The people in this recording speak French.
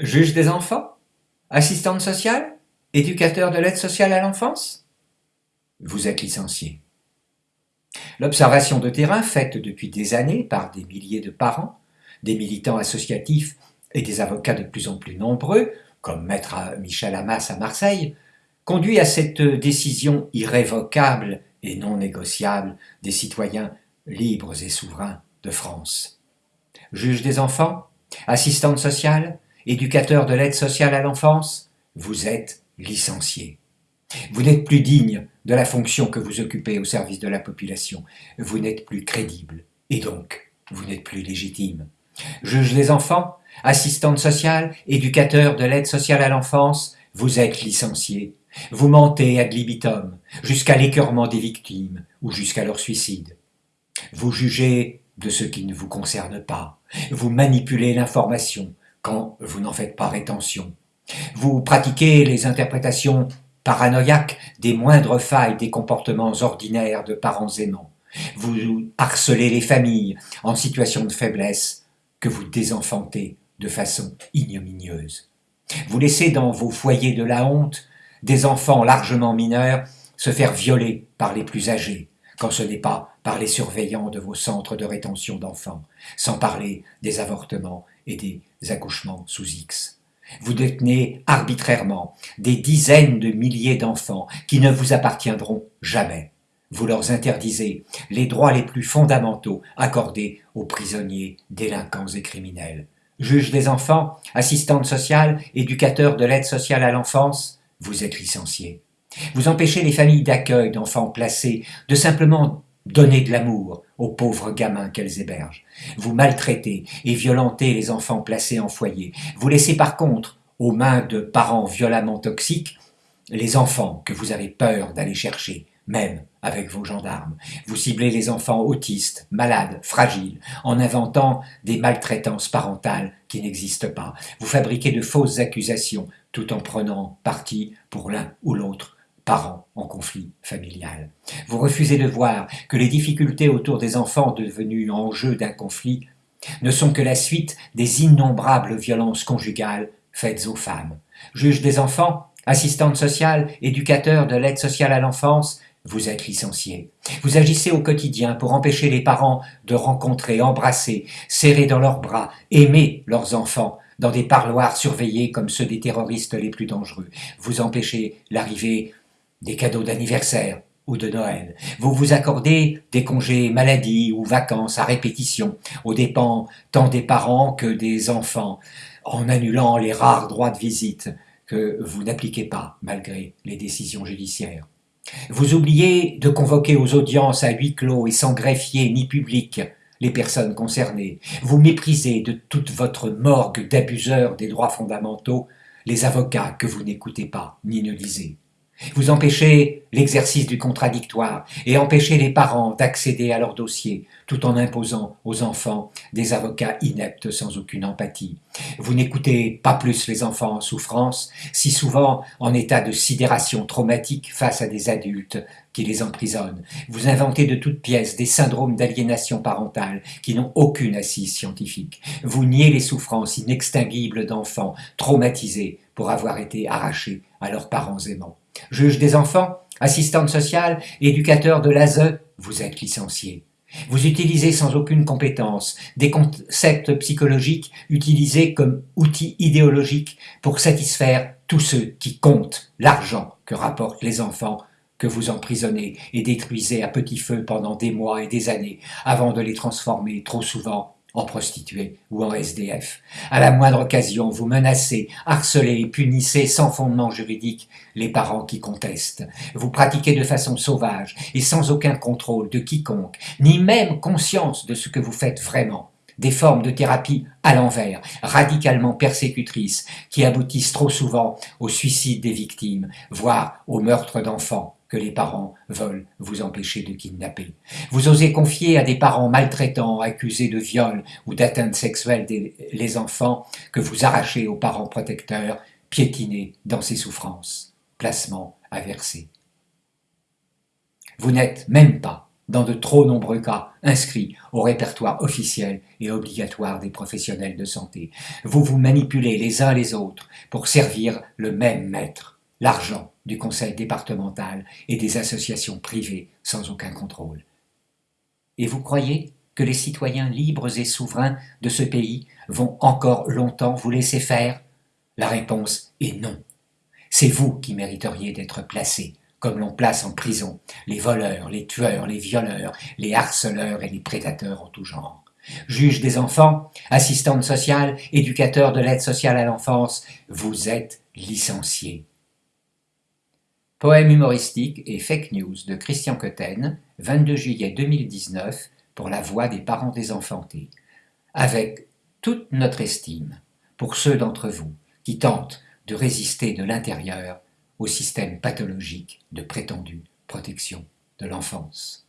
Juge des enfants? Assistante sociale? Éducateur de l'aide sociale à l'enfance? Vous êtes licencié. L'observation de terrain faite depuis des années par des milliers de parents, des militants associatifs et des avocats de plus en plus nombreux, comme maître Michel Hamas à Marseille, conduit à cette décision irrévocable et non négociable des citoyens libres et souverains de France. Juge des enfants, assistante sociale, éducateur de l'aide sociale à l'enfance, vous êtes licencié. Vous n'êtes plus digne de la fonction que vous occupez au service de la population. Vous n'êtes plus crédible. Et donc, vous n'êtes plus légitime. Juge des enfants, assistante sociale, éducateur de l'aide sociale à l'enfance, vous êtes licencié. Vous mentez ad libitum, jusqu'à l'écœurement des victimes ou jusqu'à leur suicide. Vous jugez de ce qui ne vous concerne pas. Vous manipulez l'information quand vous n'en faites pas rétention. Vous pratiquez les interprétations paranoïaques des moindres failles des comportements ordinaires de parents aimants. Vous harcelez les familles en situation de faiblesse que vous désenfantez de façon ignominieuse. Vous laissez dans vos foyers de la honte des enfants largement mineurs se faire violer par les plus âgés, quand ce n'est pas par les surveillants de vos centres de rétention d'enfants, sans parler des avortements et des accouchements sous X. Vous détenez arbitrairement des dizaines de milliers d'enfants qui ne vous appartiendront jamais. Vous leur interdisez les droits les plus fondamentaux accordés aux prisonniers, délinquants et criminels. Juge des enfants, assistante sociale, éducateur de l'aide sociale à l'enfance, vous êtes licencié. Vous empêchez les familles d'accueil d'enfants placés de simplement donner de l'amour aux pauvres gamins qu'elles hébergent. Vous maltraitez et violentez les enfants placés en foyer. Vous laissez par contre aux mains de parents violemment toxiques les enfants que vous avez peur d'aller chercher, même avec vos gendarmes. Vous ciblez les enfants autistes, malades, fragiles, en inventant des maltraitances parentales qui n'existent pas. Vous fabriquez de fausses accusations tout en prenant parti pour l'un ou l'autre parents en conflit familial. Vous refusez de voir que les difficultés autour des enfants devenus enjeu d'un conflit ne sont que la suite des innombrables violences conjugales faites aux femmes. Juge des enfants, assistante sociale, éducateur de l'aide sociale à l'enfance, vous êtes licencié. Vous agissez au quotidien pour empêcher les parents de rencontrer, embrasser, serrer dans leurs bras, aimer leurs enfants, dans des parloirs surveillés comme ceux des terroristes les plus dangereux. Vous empêchez l'arrivée des cadeaux d'anniversaire ou de Noël. Vous vous accordez des congés maladie ou vacances à répétition, aux dépens tant des parents que des enfants, en annulant les rares droits de visite que vous n'appliquez pas malgré les décisions judiciaires. Vous oubliez de convoquer aux audiences à huis clos et sans greffier ni public les personnes concernées. Vous méprisez de toute votre morgue d'abuseurs des droits fondamentaux les avocats que vous n'écoutez pas ni ne lisez. Vous empêchez l'exercice du contradictoire et empêchez les parents d'accéder à leur dossier tout en imposant aux enfants des avocats ineptes sans aucune empathie. Vous n'écoutez pas plus les enfants en souffrance, si souvent en état de sidération traumatique face à des adultes qui les emprisonnent. Vous inventez de toutes pièces des syndromes d'aliénation parentale qui n'ont aucune assise scientifique. Vous niez les souffrances inextinguibles d'enfants traumatisés pour avoir été arrachés à leurs parents aimants. Juge des enfants, assistante sociale, éducateur de l'ASE, vous êtes licencié. Vous utilisez sans aucune compétence des concepts psychologiques utilisés comme outils idéologiques pour satisfaire tous ceux qui comptent l'argent que rapportent les enfants que vous emprisonnez et détruisez à petit feu pendant des mois et des années avant de les transformer trop souvent en prostituée ou en SDF. À la moindre occasion, vous menacez, harcelez et punissez sans fondement juridique les parents qui contestent. Vous pratiquez de façon sauvage et sans aucun contrôle de quiconque, ni même conscience de ce que vous faites vraiment des formes de thérapie à l'envers, radicalement persécutrices, qui aboutissent trop souvent au suicide des victimes, voire au meurtre d'enfants que les parents veulent vous empêcher de kidnapper. Vous osez confier à des parents maltraitants, accusés de viol ou d'atteinte sexuelle les enfants que vous arrachez aux parents protecteurs, piétinés dans ces souffrances. Placement à. Vous n'êtes même pas dans de trop nombreux cas inscrits au répertoire officiel et obligatoire des professionnels de santé. Vous vous manipulez les uns les autres pour servir le même maître, l'argent du conseil départemental et des associations privées sans aucun contrôle. Et vous croyez que les citoyens libres et souverains de ce pays vont encore longtemps vous laisser faire? La réponse est non. C'est vous qui mériteriez d'être placés comme l'on place en prison les voleurs, les tueurs, les violeurs, les harceleurs et les prédateurs en tout genre. Juge des enfants, assistante sociale, éducateur de l'aide sociale à l'enfance, vous êtes licencié. Poème humoristique et fake news de Christian Cotten, 22 juillet 2019, pour la voix des parents désenfantés. Avec toute notre estime pour ceux d'entre vous qui tentent de résister de l'intérieur au système pathologique de prétendue protection de l'enfance.